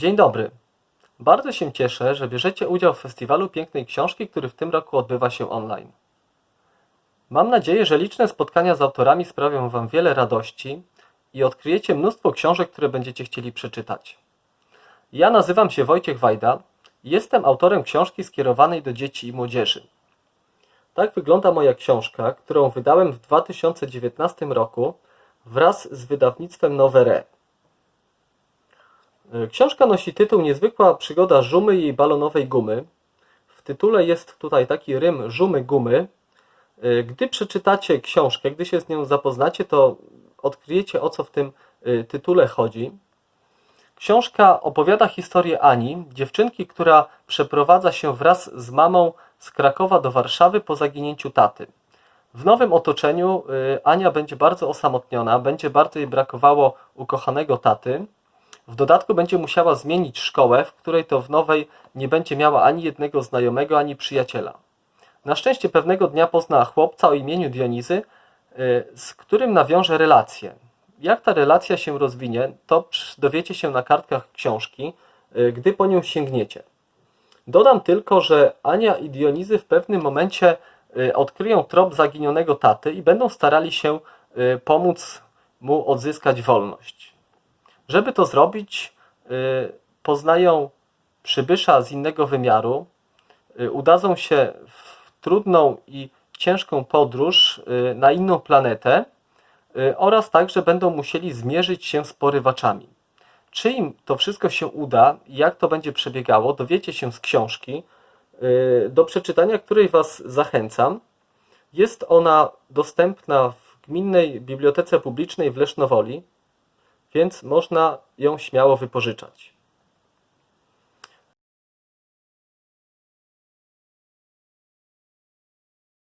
Dzień dobry. Bardzo się cieszę, że bierzecie udział w Festiwalu Pięknej Książki, który w tym roku odbywa się online. Mam nadzieję, że liczne spotkania z autorami sprawią Wam wiele radości i odkryjecie mnóstwo książek, które będziecie chcieli przeczytać. Ja nazywam się Wojciech Wajda i jestem autorem książki skierowanej do dzieci i młodzieży. Tak wygląda moja książka, którą wydałem w 2019 roku wraz z wydawnictwem Nowe Książka nosi tytuł Niezwykła przygoda Żumy i balonowej gumy. W tytule jest tutaj taki rym Żumy gumy. Gdy przeczytacie książkę, gdy się z nią zapoznacie, to odkryjecie o co w tym y, tytule chodzi. Książka opowiada historię Ani, dziewczynki, która przeprowadza się wraz z mamą z Krakowa do Warszawy po zaginięciu taty. W nowym otoczeniu Ania będzie bardzo osamotniona, będzie bardzo jej brakowało ukochanego taty. W dodatku będzie musiała zmienić szkołę, w której to w nowej nie będzie miała ani jednego znajomego, ani przyjaciela. Na szczęście pewnego dnia pozna chłopca o imieniu Dionizy, y, z którym nawiąże relację. Jak ta relacja się rozwinie, to dowiecie się na kartkach książki, y, gdy po nią sięgniecie. Dodam tylko, że Ania i Dionizy w pewnym momencie y, odkryją trop zaginionego taty i będą starali się pomóc mu odzyskać wolność. Żeby to zrobić, poznają przybysza z innego wymiaru, udadzą się w trudną i ciężką podróż na inną planetę oraz także będą musieli zmierzyć się z porywaczami. Czy im to wszystko się uda i jak to będzie przebiegało, dowiecie się z książki, do przeczytania której Was zachęcam. Jest ona dostępna w Gminnej Bibliotece Publicznej w Lesznowoli, więc można ją śmiało wypożyczać.